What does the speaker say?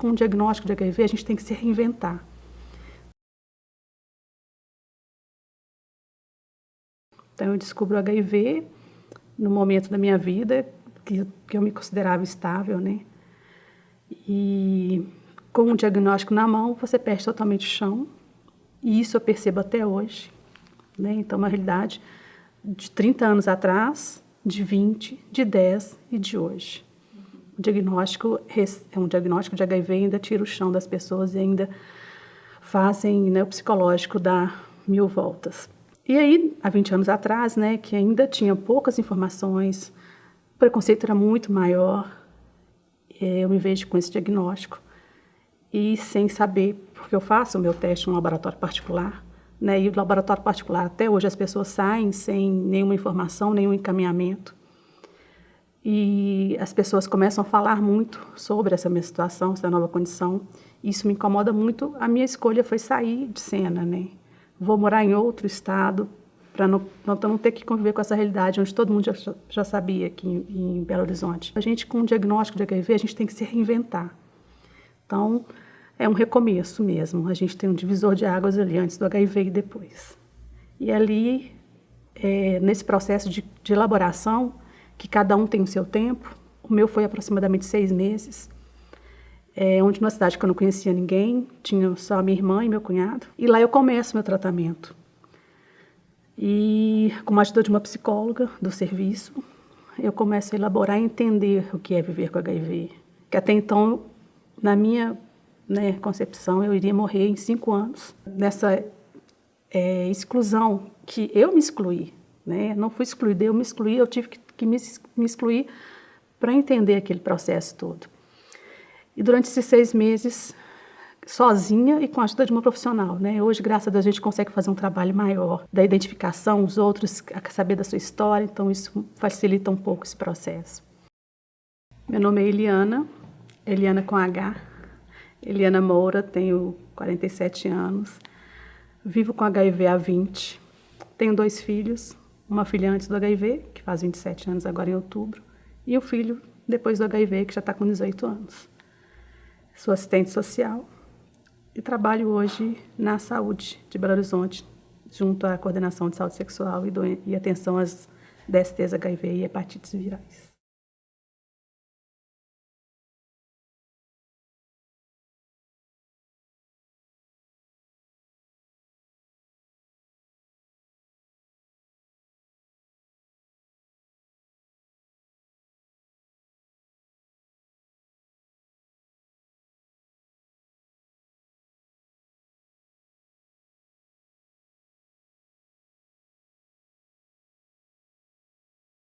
Com o diagnóstico de HIV, a gente tem que se reinventar. Então, eu descubro o HIV no momento da minha vida que, que eu me considerava estável, né? E com o diagnóstico na mão, você perde totalmente o chão. E isso eu percebo até hoje. Né? Então, uma realidade de 30 anos atrás, de 20, de 10 e de hoje. O diagnóstico é um diagnóstico de HIV ainda tira o chão das pessoas e ainda fazem né, o psicológico dar mil voltas. E aí, há 20 anos atrás, né, que ainda tinha poucas informações, o preconceito era muito maior, é, eu me vejo com esse diagnóstico e sem saber, porque eu faço o meu teste em um laboratório particular, né, e o laboratório particular, até hoje, as pessoas saem sem nenhuma informação, nenhum encaminhamento e as pessoas começam a falar muito sobre essa minha situação, essa nova condição. Isso me incomoda muito. A minha escolha foi sair de cena, né? Vou morar em outro estado para não, não, ter que conviver com essa realidade onde todo mundo já, já sabia aqui em, em Belo Horizonte. A gente, com o diagnóstico de HIV, a gente tem que se reinventar. Então, é um recomeço mesmo. A gente tem um divisor de águas ali antes do HIV e depois. E ali, é, nesse processo de, de elaboração, que cada um tem o seu tempo. O meu foi aproximadamente seis meses, é, onde numa cidade que eu não conhecia ninguém, tinha só a minha irmã e meu cunhado. E lá eu começo meu tratamento. E com a ajuda de uma psicóloga do serviço, eu começo a elaborar e entender o que é viver com HIV. Que até então, na minha né, concepção, eu iria morrer em cinco anos. Nessa é, exclusão que eu me excluí, né? não fui excluída, eu me excluí, eu tive que que me, me para entender aquele processo todo. E durante esses seis meses, sozinha e com a ajuda de uma profissional. Né? Hoje, graças a Deus, a gente consegue fazer um trabalho maior da identificação, os outros, saber da sua história, então isso facilita um pouco esse processo. Meu nome é Eliana, Eliana com H, Eliana Moura, tenho 47 anos, vivo com HIV há 20, tenho dois filhos, uma filha antes do HIV, que faz 27 anos agora em outubro, e o filho depois do HIV, que já está com 18 anos. Sou assistente social e trabalho hoje na saúde de Belo Horizonte, junto à coordenação de saúde sexual e, e atenção às DSTs HIV e hepatites virais.